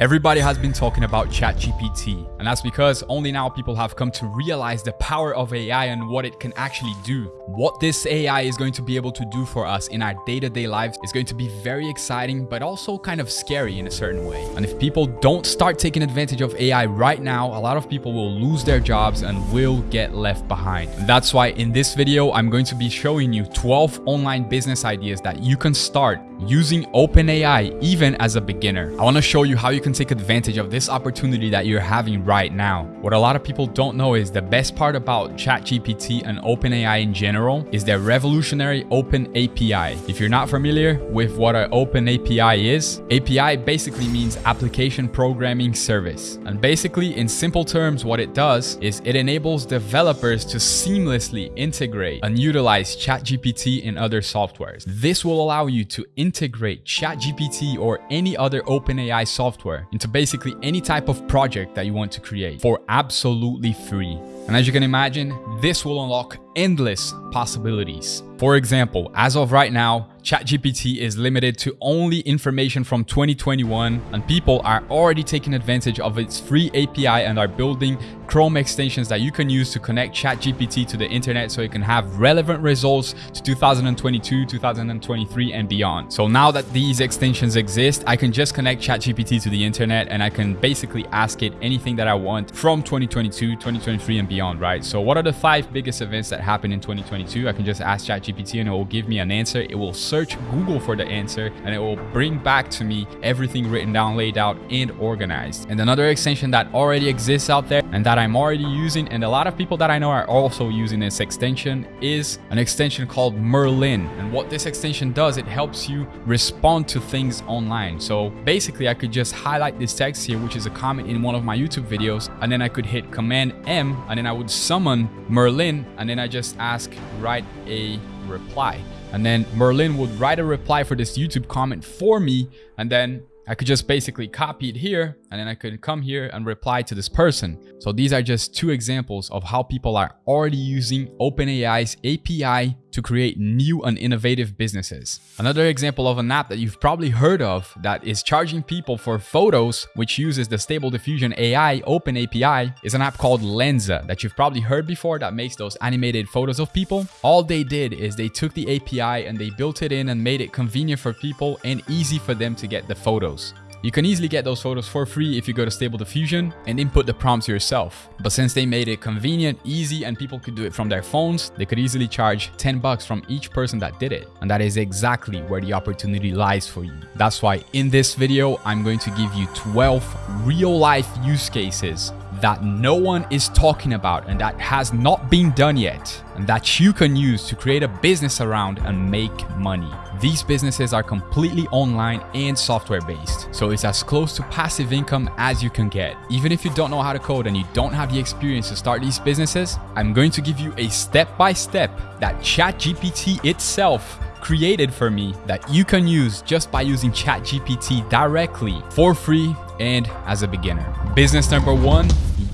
Everybody has been talking about ChatGPT, and that's because only now people have come to realize the power of AI and what it can actually do. What this AI is going to be able to do for us in our day-to-day lives is going to be very exciting, but also kind of scary in a certain way. And if people don't start taking advantage of AI right now, a lot of people will lose their jobs and will get left behind. And that's why in this video, I'm going to be showing you 12 online business ideas that you can start using OpenAI even as a beginner. I want to show you how you can take advantage of this opportunity that you're having right now. What a lot of people don't know is the best part about ChatGPT and OpenAI in general is their revolutionary Open API. If you're not familiar with what an Open API is, API basically means application programming service. And basically in simple terms, what it does is it enables developers to seamlessly integrate and utilize ChatGPT in other softwares. This will allow you to integrate ChatGPT or any other OpenAI software into basically any type of project that you want to create for absolutely free. And as you can imagine, this will unlock endless possibilities. For example, as of right now, ChatGPT is limited to only information from 2021 and people are already taking advantage of its free API and are building Chrome extensions that you can use to connect ChatGPT to the internet so it can have relevant results to 2022, 2023 and beyond. So now that these extensions exist, I can just connect ChatGPT to the internet and I can basically ask it anything that I want from 2022, 2023 and beyond, right? So what are the five biggest events that happened in 2022? I can just ask ChatGPT and it will give me an answer. It will search Google for the answer and it will bring back to me everything written down, laid out and organized. And another extension that already exists out there and that I'm already using and a lot of people that I know are also using this extension is an extension called Merlin. And what this extension does, it helps you respond to things online. So basically I could just highlight this text here, which is a comment in one of my YouTube videos, and then I could hit Command M and then I would summon Merlin and then I just ask write a reply. And then Merlin would write a reply for this YouTube comment for me and then I could just basically copy it here and then I could come here and reply to this person. So these are just two examples of how people are already using OpenAI's API to create new and innovative businesses. Another example of an app that you've probably heard of that is charging people for photos, which uses the Stable Diffusion AI Open API, is an app called Lensa that you've probably heard before that makes those animated photos of people. All they did is they took the API and they built it in and made it convenient for people and easy for them to get the photos. You can easily get those photos for free if you go to Stable Diffusion and input the prompts yourself. But since they made it convenient, easy, and people could do it from their phones, they could easily charge 10 bucks from each person that did it. And that is exactly where the opportunity lies for you. That's why in this video, I'm going to give you 12 real life use cases that no one is talking about and that has not been done yet and that you can use to create a business around and make money. These businesses are completely online and software based, so it's as close to passive income as you can get. Even if you don't know how to code and you don't have the experience to start these businesses, I'm going to give you a step-by-step -step that ChatGPT itself created for me that you can use just by using ChatGPT directly for free and as a beginner. Business number one,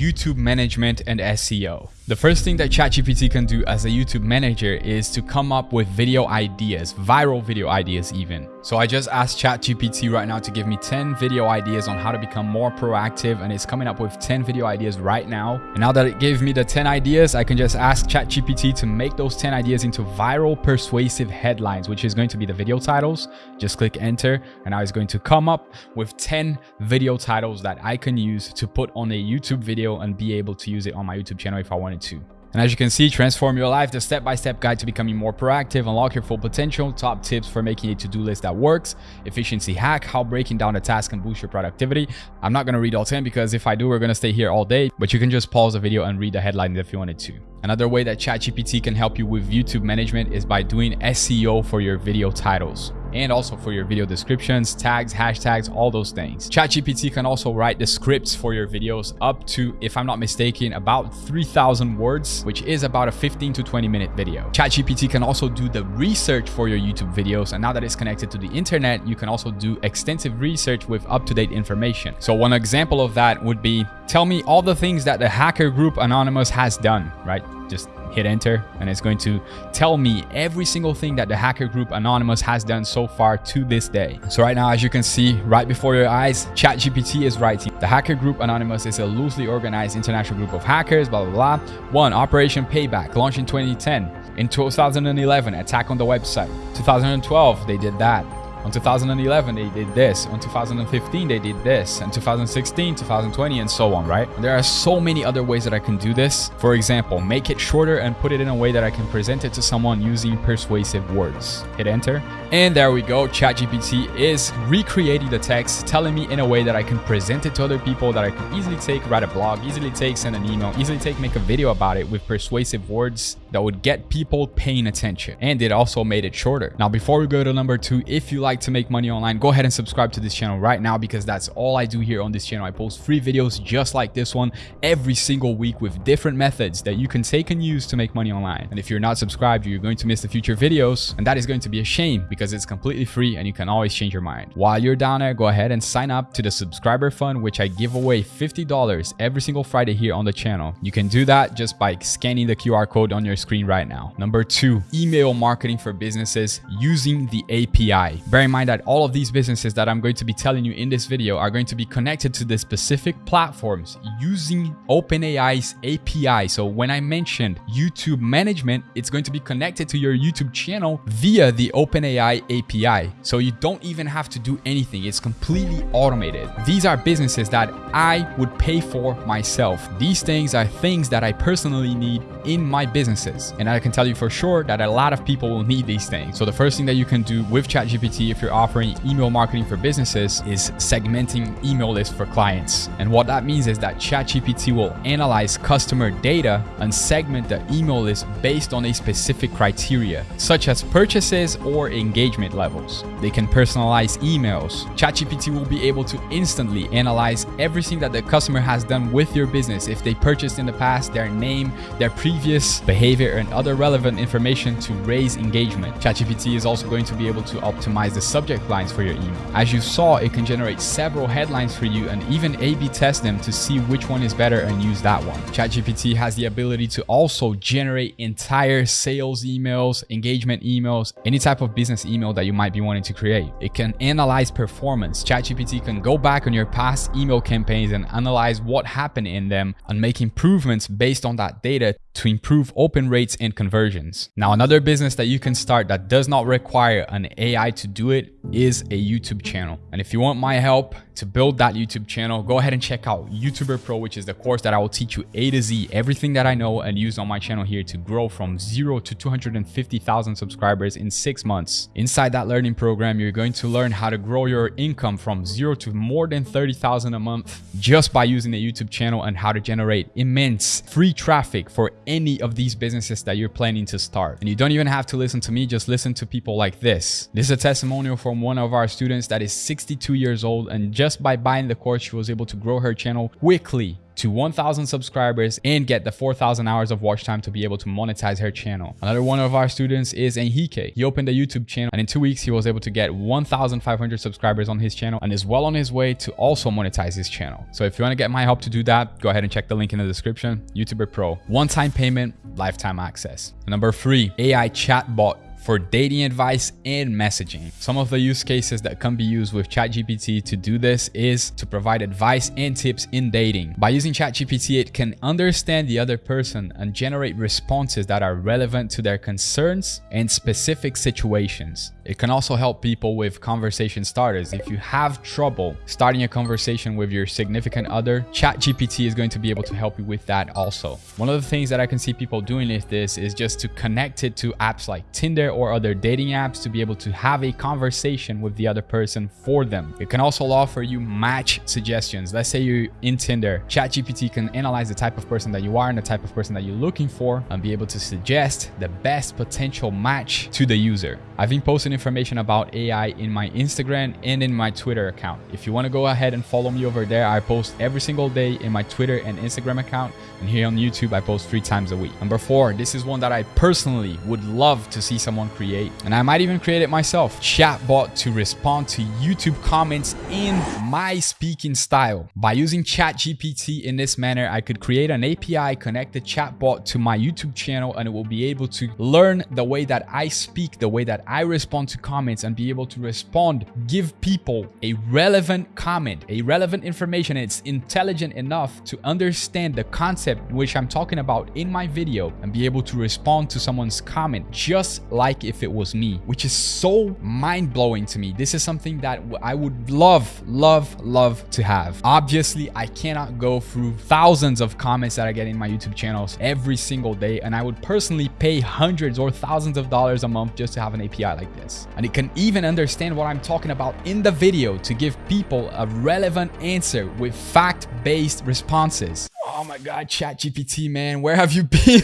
YouTube management and SEO. The first thing that ChatGPT can do as a YouTube manager is to come up with video ideas, viral video ideas even. So I just asked ChatGPT right now to give me 10 video ideas on how to become more proactive and it's coming up with 10 video ideas right now. And now that it gave me the 10 ideas, I can just ask ChatGPT to make those 10 ideas into viral persuasive headlines, which is going to be the video titles. Just click enter and now it's going to come up with 10 video titles that I can use to put on a YouTube video and be able to use it on my YouTube channel if I wanted to. And as you can see, transform your life, the step-by-step -step guide to becoming more proactive, unlock your full potential, top tips for making a to-do list that works, efficiency hack, how breaking down a task can boost your productivity. I'm not going to read all 10 because if I do, we're going to stay here all day, but you can just pause the video and read the headlines if you wanted to. Another way that ChatGPT can help you with YouTube management is by doing SEO for your video titles and also for your video descriptions, tags, hashtags, all those things. ChatGPT can also write the scripts for your videos up to, if I'm not mistaken, about 3,000 words, which is about a 15 to 20 minute video. ChatGPT can also do the research for your YouTube videos. And now that it's connected to the internet, you can also do extensive research with up-to-date information. So one example of that would be, tell me all the things that the hacker group Anonymous has done, right? Just hit enter, and it's going to tell me every single thing that the hacker group Anonymous has done so far to this day. So right now, as you can see right before your eyes, ChatGPT is writing, the hacker group Anonymous is a loosely organized international group of hackers, blah, blah, blah. One, Operation Payback, launched in 2010. In 2011, attack on the website. 2012, they did that. On 2011, they did this. On 2015, they did this. And 2016, 2020, and so on, right? There are so many other ways that I can do this. For example, make it shorter and put it in a way that I can present it to someone using persuasive words. Hit enter. And there we go. ChatGPT is recreating the text, telling me in a way that I can present it to other people, that I can easily take, write a blog, easily take, send an email, easily take, make a video about it with persuasive words that would get people paying attention. And it also made it shorter. Now, before we go to number two, if you like to make money online, go ahead and subscribe to this channel right now because that's all I do here on this channel. I post free videos just like this one every single week with different methods that you can take and use to make money online. And if you're not subscribed, you're going to miss the future videos. And that is going to be a shame because it's completely free and you can always change your mind. While you're down there, go ahead and sign up to the subscriber fund, which I give away $50 every single Friday here on the channel. You can do that just by scanning the QR code on your screen right now. Number two, email marketing for businesses using the API. Bear in mind that all of these businesses that I'm going to be telling you in this video are going to be connected to the specific platforms using OpenAI's API. So when I mentioned YouTube management, it's going to be connected to your YouTube channel via the OpenAI API. So you don't even have to do anything. It's completely automated. These are businesses that I would pay for myself. These things are things that I personally need in my businesses. And I can tell you for sure that a lot of people will need these things. So the first thing that you can do with ChatGPT if you're offering email marketing for businesses is segmenting email lists for clients. And what that means is that ChatGPT will analyze customer data and segment the email list based on a specific criteria, such as purchases or engagement levels. They can personalize emails. ChatGPT will be able to instantly analyze everything that the customer has done with your business. If they purchased in the past, their name, their previous behavior, and other relevant information to raise engagement. ChatGPT is also going to be able to optimize the subject lines for your email. As you saw, it can generate several headlines for you and even A-B test them to see which one is better and use that one. ChatGPT has the ability to also generate entire sales emails, engagement emails, any type of business email that you might be wanting to create. It can analyze performance. ChatGPT can go back on your past email campaigns and analyze what happened in them and make improvements based on that data to improve open rates and conversions. Now, another business that you can start that does not require an AI to do it is a YouTube channel. And if you want my help to build that YouTube channel, go ahead and check out YouTuber Pro, which is the course that I will teach you A to Z, everything that I know and use on my channel here to grow from zero to 250,000 subscribers in six months. Inside that learning program, you're going to learn how to grow your income from zero to more than 30,000 a month just by using a YouTube channel and how to generate immense free traffic for any of these businesses that you're planning to start. And you don't even have to listen to me, just listen to people like this. This is a testimonial from one of our students that is 62 years old and just by buying the course, she was able to grow her channel quickly to 1000 subscribers and get the 4000 hours of watch time to be able to monetize her channel. Another one of our students is Enrique. He opened a YouTube channel and in two weeks he was able to get 1500 subscribers on his channel and is well on his way to also monetize his channel. So if you want to get my help to do that, go ahead and check the link in the description. YouTuber Pro, one-time payment, lifetime access. Number three, AI chatbot for dating advice and messaging. Some of the use cases that can be used with ChatGPT to do this is to provide advice and tips in dating. By using ChatGPT, it can understand the other person and generate responses that are relevant to their concerns and specific situations. It can also help people with conversation starters. If you have trouble starting a conversation with your significant other, ChatGPT is going to be able to help you with that also. One of the things that I can see people doing with this is just to connect it to apps like Tinder or other dating apps to be able to have a conversation with the other person for them. It can also offer you match suggestions. Let's say you're in Tinder, ChatGPT can analyze the type of person that you are and the type of person that you're looking for and be able to suggest the best potential match to the user. I've been posting information about AI in my Instagram and in my Twitter account. If you want to go ahead and follow me over there, I post every single day in my Twitter and Instagram account. And here on YouTube, I post three times a week. Number four, this is one that I personally would love to see someone create, and I might even create it myself. Chatbot to respond to YouTube comments in my speaking style. By using ChatGPT in this manner, I could create an API, connect the chatbot to my YouTube channel, and it will be able to learn the way that I speak, the way that I respond to comments, and be able to respond, give people a relevant comment, a relevant information. It's intelligent enough to understand the concept which I'm talking about in my video and be able to respond to someone's comment just like if it was me, which is so mind-blowing to me. This is something that I would love, love, love to have. Obviously, I cannot go through thousands of comments that I get in my YouTube channels every single day, and I would personally pay hundreds or thousands of dollars a month just to have an API like this. And it can even understand what I'm talking about in the video to give people a relevant answer with fact-based responses. Oh my God, ChatGPT, man, where have you been?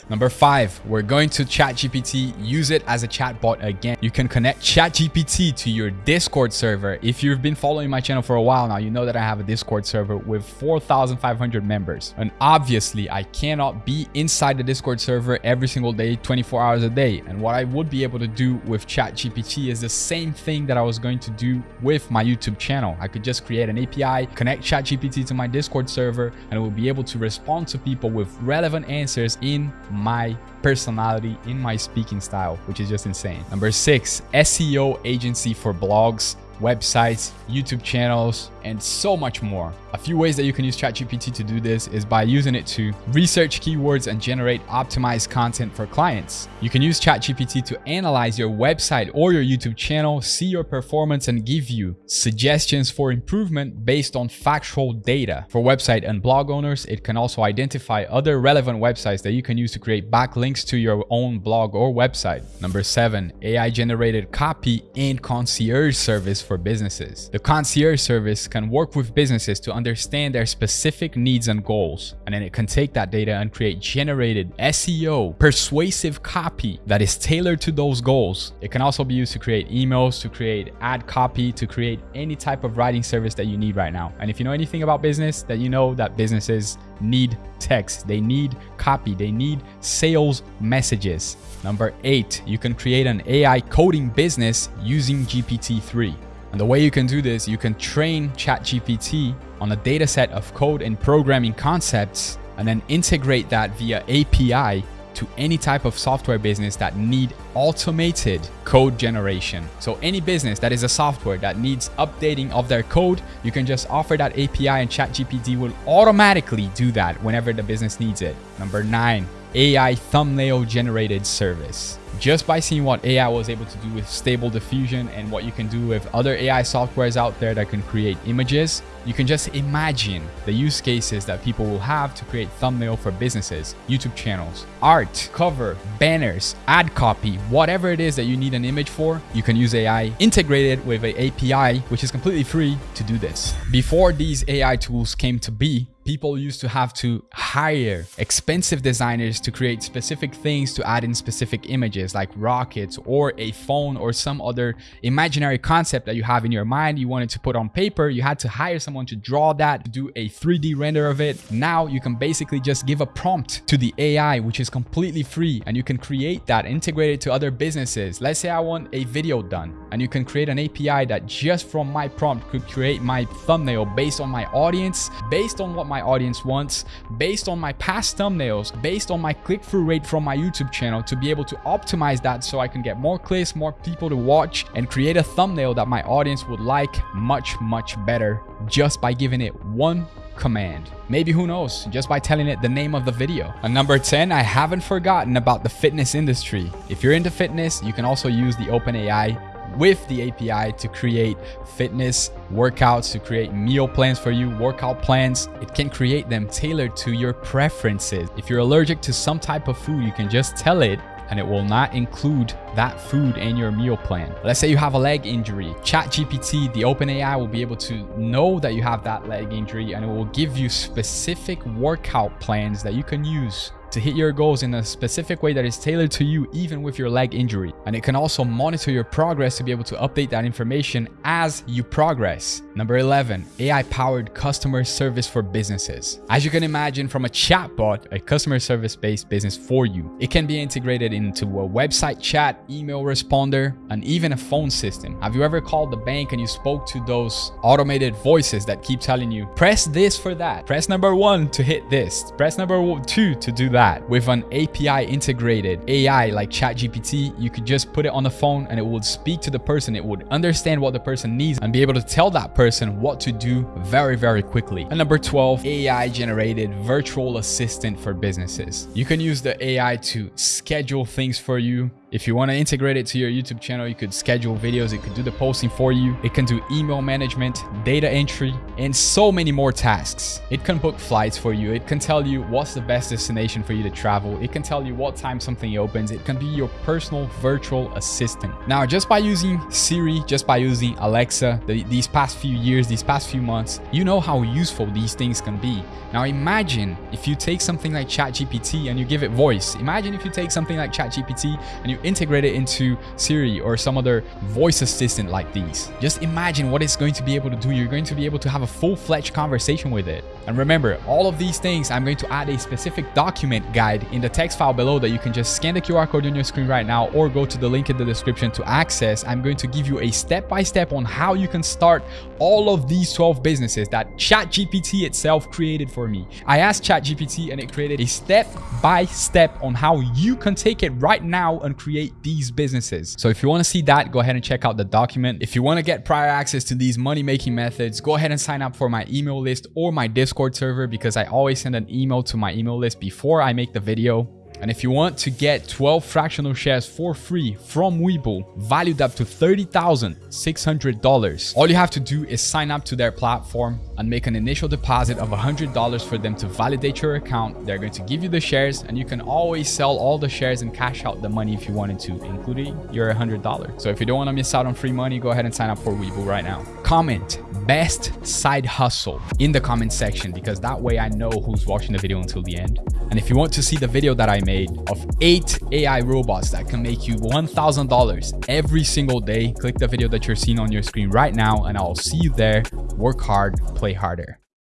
Number five, we're going to ChatGPT, use it as a chatbot again. You can connect ChatGPT to your Discord server. If you've been following my channel for a while now, you know that I have a Discord server with 4,500 members. And obviously, I cannot be inside the Discord server every single day, 24 hours a day. And what I would be able to do with ChatGPT is the same thing that I was going to do with my YouTube channel. I could just create an API, connect ChatGPT to my Discord server, and will be able to respond to people with relevant answers in my personality, in my speaking style, which is just insane. Number six, SEO agency for blogs websites, YouTube channels, and so much more. A few ways that you can use ChatGPT to do this is by using it to research keywords and generate optimized content for clients. You can use ChatGPT to analyze your website or your YouTube channel, see your performance, and give you suggestions for improvement based on factual data. For website and blog owners, it can also identify other relevant websites that you can use to create backlinks to your own blog or website. Number seven, AI generated copy and concierge service for businesses. The concierge service can work with businesses to understand their specific needs and goals, and then it can take that data and create generated SEO, persuasive copy that is tailored to those goals. It can also be used to create emails, to create ad copy, to create any type of writing service that you need right now. And if you know anything about business, that you know that businesses need text, they need copy, they need sales messages. Number eight, you can create an AI coding business using GPT-3. And the way you can do this, you can train ChatGPT on a data set of code and programming concepts and then integrate that via API to any type of software business that need automated code generation. So any business that is a software that needs updating of their code, you can just offer that API and ChatGPT will automatically do that whenever the business needs it. Number nine, AI thumbnail generated service just by seeing what AI was able to do with stable diffusion and what you can do with other AI softwares out there that can create images, you can just imagine the use cases that people will have to create thumbnail for businesses, YouTube channels, art, cover, banners, ad copy, whatever it is that you need an image for, you can use AI integrated with an API, which is completely free to do this. Before these AI tools came to be, people used to have to hire expensive designers to create specific things to add in specific images like rockets or a phone or some other imaginary concept that you have in your mind you wanted to put on paper you had to hire someone to draw that to do a 3d render of it. Now you can basically just give a prompt to the ai which is completely free and you can create that integrate it to other businesses. Let's say i want a video done and you can create an api that just from my prompt could create my thumbnail based on my audience based on what my audience wants based on my past thumbnails, based on my click-through rate from my YouTube channel to be able to optimize that so I can get more clicks, more people to watch and create a thumbnail that my audience would like much, much better just by giving it one command. Maybe who knows, just by telling it the name of the video. And number 10, I haven't forgotten about the fitness industry. If you're into fitness, you can also use the OpenAI with the API to create fitness workouts, to create meal plans for you, workout plans. It can create them tailored to your preferences. If you're allergic to some type of food, you can just tell it and it will not include that food in your meal plan. Let's say you have a leg injury. ChatGPT, the OpenAI will be able to know that you have that leg injury and it will give you specific workout plans that you can use to hit your goals in a specific way that is tailored to you even with your leg injury. And it can also monitor your progress to be able to update that information as you progress. Number 11, AI-powered customer service for businesses. As you can imagine from a chatbot, a customer service-based business for you, it can be integrated into a website chat, email responder, and even a phone system. Have you ever called the bank and you spoke to those automated voices that keep telling you, press this for that, press number one to hit this, press number two to do that. With an API integrated AI like ChatGPT, you could just put it on the phone and it would speak to the person. It would understand what the person needs and be able to tell that person what to do very, very quickly. And number 12, AI generated virtual assistant for businesses. You can use the AI to schedule things for you, if you want to integrate it to your YouTube channel, you could schedule videos, it could do the posting for you, it can do email management, data entry, and so many more tasks. It can book flights for you, it can tell you what's the best destination for you to travel, it can tell you what time something opens, it can be your personal virtual assistant. Now, just by using Siri, just by using Alexa, the, these past few years, these past few months, you know how useful these things can be. Now imagine if you take something like ChatGPT and you give it voice. Imagine if you take something like ChatGPT and you integrate it into Siri or some other voice assistant like these. Just imagine what it's going to be able to do. You're going to be able to have a full-fledged conversation with it. And remember, all of these things, I'm going to add a specific document guide in the text file below that you can just scan the QR code on your screen right now or go to the link in the description to access. I'm going to give you a step-by-step -step on how you can start all of these 12 businesses that ChatGPT itself created for me. I asked ChatGPT and it created a step-by-step -step on how you can take it right now and create create these businesses. So if you want to see that, go ahead and check out the document. If you want to get prior access to these money-making methods, go ahead and sign up for my email list or my Discord server because I always send an email to my email list before I make the video. And if you want to get 12 fractional shares for free from Webull, valued up to $30,600, all you have to do is sign up to their platform and make an initial deposit of $100 for them to validate your account. They're going to give you the shares and you can always sell all the shares and cash out the money if you wanted to, including your $100. So if you don't want to miss out on free money, go ahead and sign up for Webull right now. Comment best side hustle in the comment section because that way I know who's watching the video until the end. And if you want to see the video that I made of eight AI robots that can make you $1,000 every single day, click the video that you're seeing on your screen right now and I'll see you there. Work hard, play harder.